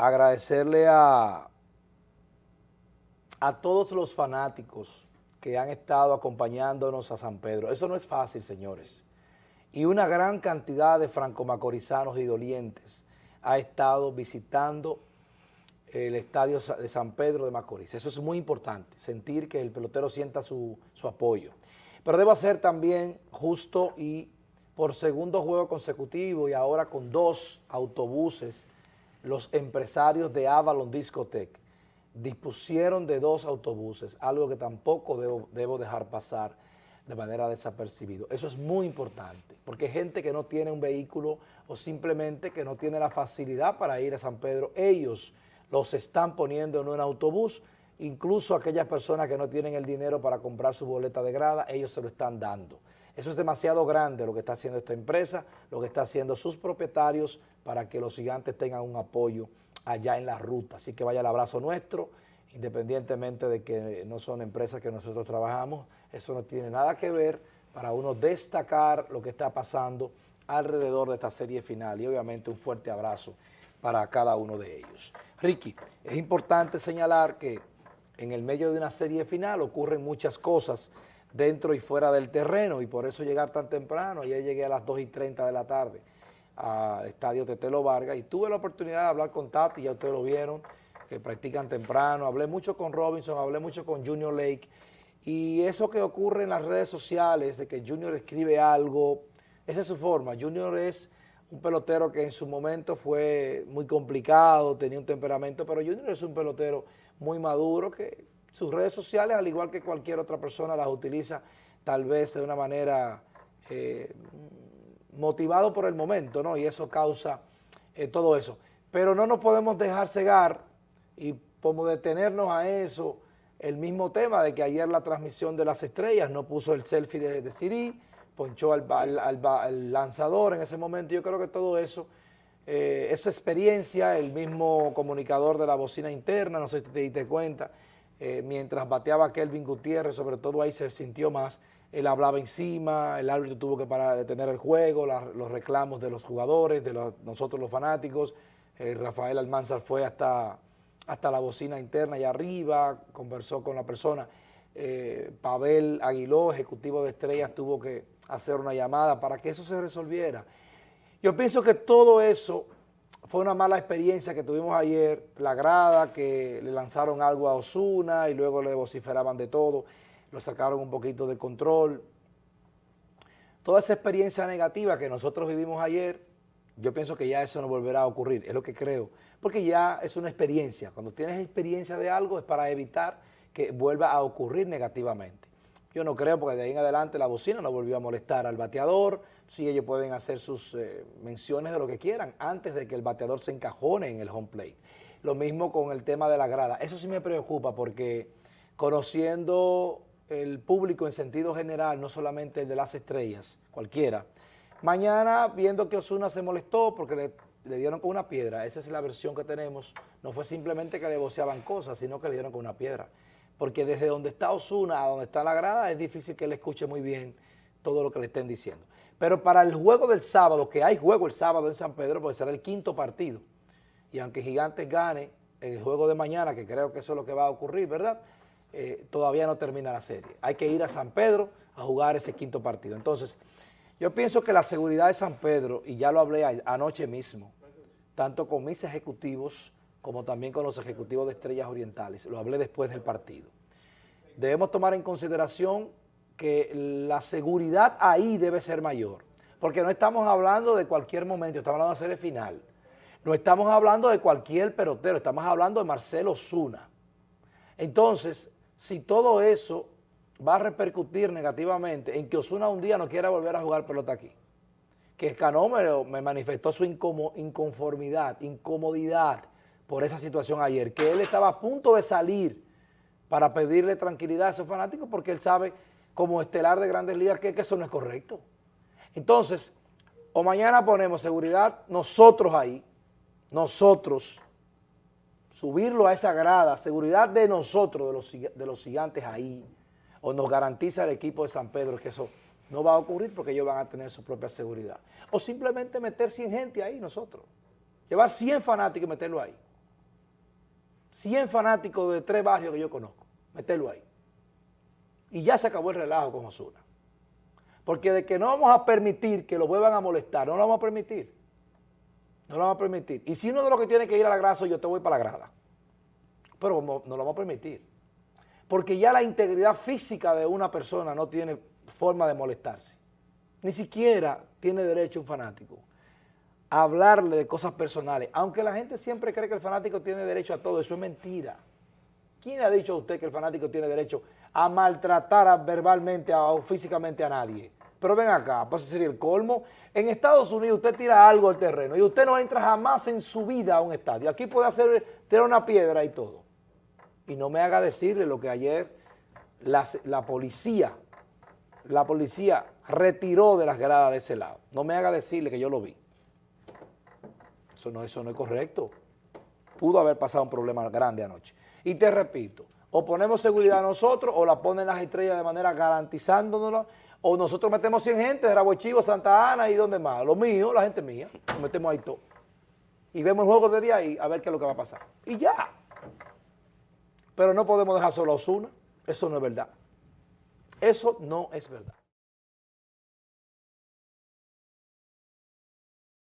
agradecerle a, a todos los fanáticos que han estado acompañándonos a San Pedro. Eso no es fácil, señores. Y una gran cantidad de franco-macorizanos y dolientes ha estado visitando el estadio de San Pedro de Macorís. Eso es muy importante, sentir que el pelotero sienta su, su apoyo. Pero debo ser también justo y por segundo juego consecutivo y ahora con dos autobuses, los empresarios de Avalon Discotech dispusieron de dos autobuses, algo que tampoco debo, debo dejar pasar de manera desapercibido. Eso es muy importante, porque hay gente que no tiene un vehículo o simplemente que no tiene la facilidad para ir a San Pedro, ellos los están poniendo en un autobús, incluso aquellas personas que no tienen el dinero para comprar su boleta de grada, ellos se lo están dando. Eso es demasiado grande lo que está haciendo esta empresa, lo que está haciendo sus propietarios para que los gigantes tengan un apoyo allá en la ruta. Así que vaya el abrazo nuestro, independientemente de que no son empresas que nosotros trabajamos, eso no tiene nada que ver para uno destacar lo que está pasando alrededor de esta serie final y obviamente un fuerte abrazo para cada uno de ellos. Ricky, es importante señalar que en el medio de una serie final ocurren muchas cosas dentro y fuera del terreno y por eso llegar tan temprano, ayer llegué a las 2 y 30 de la tarde al estadio Tetelo Vargas y tuve la oportunidad de hablar con Tati, ya ustedes lo vieron, que practican temprano, hablé mucho con Robinson, hablé mucho con Junior Lake y eso que ocurre en las redes sociales de que Junior escribe algo, esa es su forma, Junior es un pelotero que en su momento fue muy complicado, tenía un temperamento, pero Junior es un pelotero muy maduro que sus redes sociales, al igual que cualquier otra persona, las utiliza tal vez de una manera eh, motivado por el momento, ¿no? Y eso causa eh, todo eso. Pero no nos podemos dejar cegar y como detenernos a eso, el mismo tema de que ayer la transmisión de las estrellas no puso el selfie de, de Siri, ponchó al, al, lanzador en ese momento. Yo creo que todo eso, eh, esa experiencia, el mismo comunicador de la bocina interna, no sé si te diste cuenta, eh, mientras bateaba Kelvin Gutiérrez, sobre todo ahí se sintió más, él hablaba encima, el árbitro tuvo que parar, detener el juego, los reclamos de los jugadores, de nosotros los fanáticos, eh, Rafael Almanzar fue hasta, hasta la bocina interna allá arriba, conversó con la persona, eh, Pavel Aguiló, ejecutivo de Estrellas, tuvo que hacer una llamada para que eso se resolviera. Yo pienso que todo eso fue una mala experiencia que tuvimos ayer, la grada, que le lanzaron algo a Osuna y luego le vociferaban de todo lo sacaron un poquito de control. Toda esa experiencia negativa que nosotros vivimos ayer, yo pienso que ya eso no volverá a ocurrir, es lo que creo, porque ya es una experiencia. Cuando tienes experiencia de algo es para evitar que vuelva a ocurrir negativamente. Yo no creo porque de ahí en adelante la bocina no volvió a molestar al bateador, sí ellos pueden hacer sus eh, menciones de lo que quieran antes de que el bateador se encajone en el home plate. Lo mismo con el tema de la grada, eso sí me preocupa porque conociendo el público en sentido general, no solamente el de las estrellas, cualquiera. Mañana, viendo que Osuna se molestó porque le, dieron con una piedra, esa es la versión que tenemos, no fue simplemente que le voceaban cosas, sino que le dieron con una piedra. Porque desde donde está Osuna a donde está la grada, es difícil que él escuche muy bien todo lo que le estén diciendo. Pero para el juego del sábado, que hay juego el sábado en San Pedro, porque será el quinto partido, y aunque Gigantes gane el juego de mañana, que creo que eso es lo que va a ocurrir, ¿verdad?, eh, todavía no termina la serie. Hay que ir a San Pedro a jugar ese quinto partido. Entonces, yo pienso que la seguridad de San Pedro, y ya lo hablé anoche mismo, tanto con mis ejecutivos como también con los ejecutivos de Estrellas Orientales, lo hablé después del partido. Debemos tomar en consideración que la seguridad ahí debe ser mayor, porque no estamos hablando de cualquier momento, estamos hablando de serie final, no estamos hablando de cualquier pelotero, estamos hablando de Marcelo Zuna. Entonces, si todo eso va a repercutir negativamente en que Osuna un día no quiera volver a jugar pelota aquí, que Cano me, manifestó su inconformidad, incomodidad por esa situación ayer, que él estaba a punto de salir para pedirle tranquilidad a esos fanáticos porque él sabe como estelar de Grandes Ligas que, eso no es correcto. Entonces, o mañana ponemos seguridad nosotros ahí, nosotros, subirlo a esa grada, seguridad de nosotros, de los, de los gigantes ahí, o nos garantiza el equipo de San Pedro que eso no va a ocurrir porque ellos van a tener su propia seguridad. O simplemente meter 100 gente ahí nosotros, llevar 100 fanáticos y meterlo ahí. 100 fanáticos de tres barrios que yo conozco, meterlo ahí. Y ya se acabó el relajo con Osuna. Porque de que no vamos a permitir que lo vuelvan a molestar, no lo vamos a permitir. No lo vamos a permitir. Y si uno de los que tiene que ir a la grada yo te voy para la grada. Pero no, no lo vamos a permitir. Porque ya la integridad física de una persona no tiene forma de molestarse. Ni siquiera tiene derecho un fanático a hablarle de cosas personales. Aunque la gente siempre cree que el fanático tiene derecho a todo, eso es mentira. ¿Quién ha dicho a usted que el fanático tiene derecho a maltratar verbalmente o físicamente a nadie? Pero ven acá, pues sería el colmo. En Estados Unidos usted tira algo al terreno y usted no entra jamás en su vida a un estadio. Aquí puede hacer, tirar una piedra y todo. Y no me haga decirle lo que ayer la, la policía, la policía retiró de las gradas de ese lado. No me haga decirle que yo lo vi. Eso no, eso no es correcto. Pudo haber pasado un problema grande anoche. Y te repito, o ponemos seguridad nosotros o la ponen las estrellas de manera garantizándonos o nosotros metemos 100 gente de Rabo Chivo, Santa Ana y donde más. Lo mío, la gente mía, nos metemos ahí todo. Y vemos el juego desde ahí a ver qué es lo que va a pasar. Y ya. Pero no podemos dejar solo a Osuna. Eso no es verdad. Eso no es verdad.